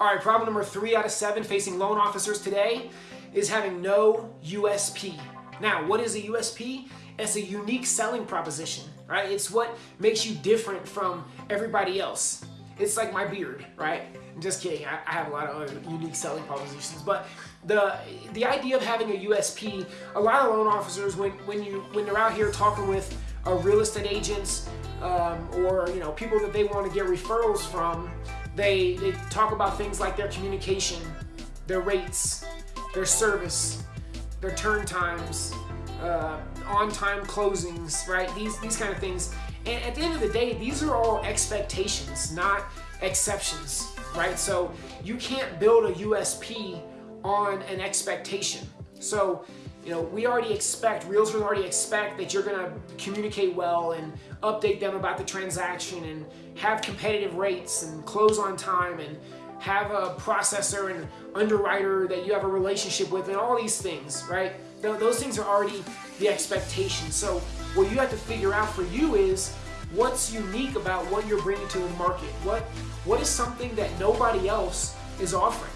All right, problem number three out of seven facing loan officers today is having no USP. Now, what is a USP? It's a unique selling proposition, right? It's what makes you different from everybody else. It's like my beard, right? I'm just kidding. I, I have a lot of other unique selling propositions, but the the idea of having a USP, a lot of loan officers when when you when they're out here talking with uh, real estate agents um, or you know people that they want to get referrals from, they, they talk about things like their communication, their rates, their service, their turn times, uh, on-time closings, right? These, these kind of things. And at the end of the day, these are all expectations, not exceptions, right? So you can't build a USP on an expectation. So, you know, we already expect, realtors already expect that you're gonna communicate well and update them about the transaction and have competitive rates and close on time and have a processor and underwriter that you have a relationship with and all these things, right? Those things are already the expectation. So what you have to figure out for you is what's unique about what you're bringing to the market? What, what is something that nobody else is offering?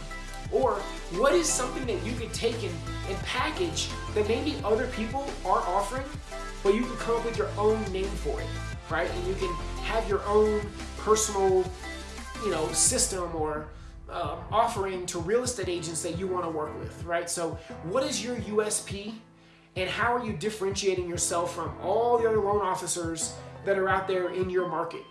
Or what is something that you could take and, and package that maybe other people aren't offering, but you can come up with your own name for it, right? And you can have your own personal, you know, system or uh, offering to real estate agents that you want to work with, right? So what is your USP and how are you differentiating yourself from all the other loan officers that are out there in your market?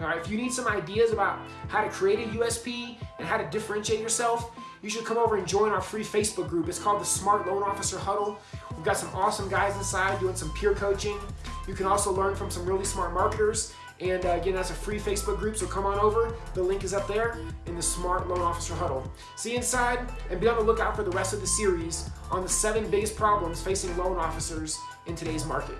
All right, if you need some ideas about how to create a USP and how to differentiate yourself, you should come over and join our free Facebook group. It's called the Smart Loan Officer Huddle. We've got some awesome guys inside doing some peer coaching. You can also learn from some really smart marketers and uh, again, that's a free Facebook group, so come on over. The link is up there in the Smart Loan Officer Huddle. See you inside, and be on the lookout for the rest of the series on the seven biggest problems facing loan officers in today's market.